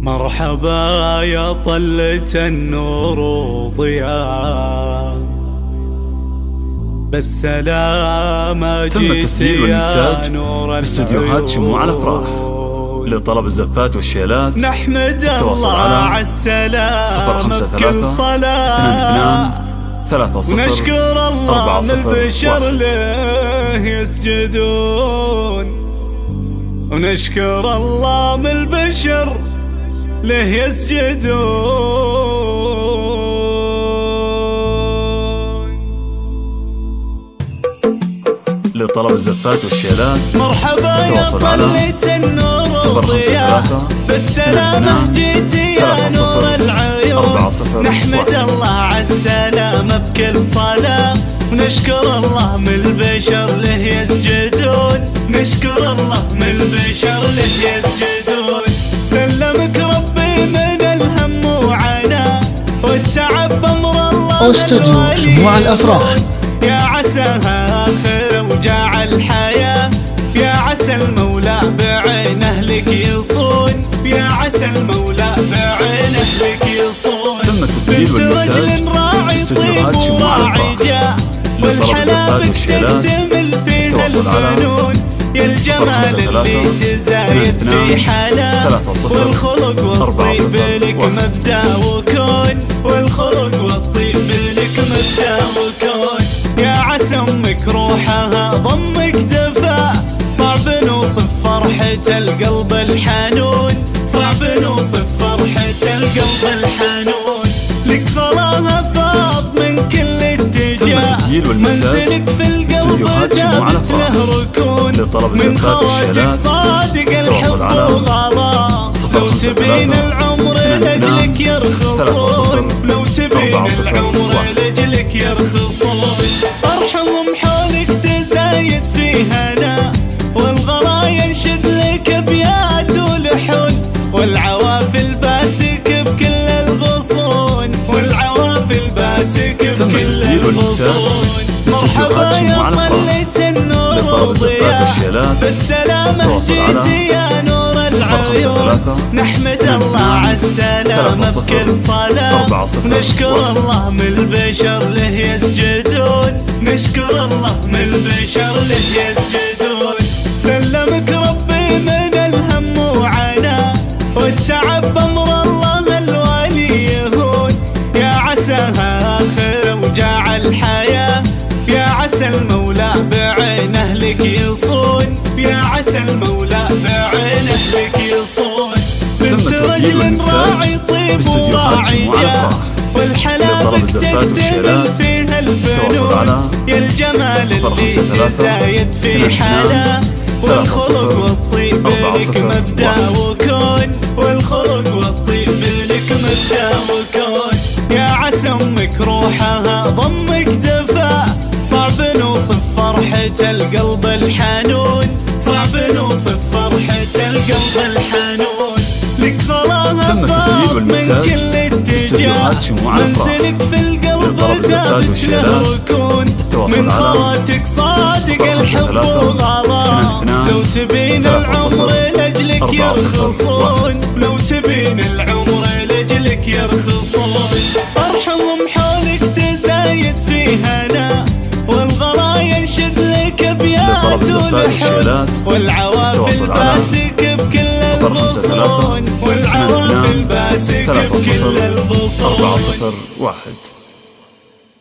مرحبا يا طلة النور وضياء بالسلامة تم التسجيل والإنتاج باستديوهات شموع الأفراح. لطلب الزفات والشيلات. نحمد الله على السلامة. صفر خمسة صلاة. اثنان اثنان ثلاثة صفر ونشكر الله من البشر واحد. له يسجدون. ونشكر الله من البشر له يسجدون لطلب الزفات والشيلات. مرحبا يا طلة النور ثلاثة بالسلامة جيتي يا نور العيون. نحمد. الله على السلامة بكل صلاة. ونشكر الله من البشر له يسجدون. نشكر الله من البشر له يسجدون أستوديو شموع الأفراح. يا عساها آخر وجاع الحياة. يا عسى المولى بعينه لك يصون. يا عسى المولى بعينه لك يصون. تم التسجيل والمساج رجل راعي باستديوهات طيب شموع لطلب والشيلات تكتمل فيها التواصل على الفنون. يا الجمال اللي تزايد في حلا والخلق أربعة والطيب لك واحد. مبدأ ضمك دفا. صعب نوصف فرحة القلب الحنون. صعب نوصف فرحة القلب الحنون. لك ظلاها فاض من كل اتجاه. منزلك في القلب الأفراح. له ركون. من خواتك صادق الحب وغلا لو تبين العمر لأجلك يرخصون. لو تبين العمر. لأجلك يرخصون. أرحم حولك تزايد في هنا والغلا ينشد لك أبيات ولحون والعوافل باسك بكل الغصون والعوافل باسك بكل الغصون. مرحبا يا. طلة النور والشيلات. بالسلامة جيتي يا نور العيون. نحمد الله على السلامة بكل صلاة. واحد. الله من البشر له يسجدون. نشكر من البشر له يسجدون. سلمك ربي من الهم وعنا والتعب بأمر الله الوالي يهون. يا عساها آخر وجاع الحياة يا عسى المولى بعينه لك يصون. يا عسى المولى بعينه لك يصون. بنت رجل راعي طيب وراعي شموع جاه الأفراح. على يا الجمال اللي تزايد في ثلاثة والخلق والطيب لك واحد. وكون. والخلق والطيب لك مبدأ وكون. يا عسى أمك روحها ضمك دفا. صعب نوصف فرحة القلب الحنون. صعب نوصف فرحة القلب الحنون. لك ظلاها تم التسجيل والمساج. الأفراح. منزلك في القلب دابت له التواصل من خواتك صادق الحب وغلا لو تبين العمر صفر. يرخصون. لو تبين العمر لأجلك يرخصون. أرحم حولك تزايد في هنا والغلا ينشد لك ولحون والشيلات والعوافل باسك بكل الغصون والعوافل ثلاثة صفر. أربعة صفر. واحد.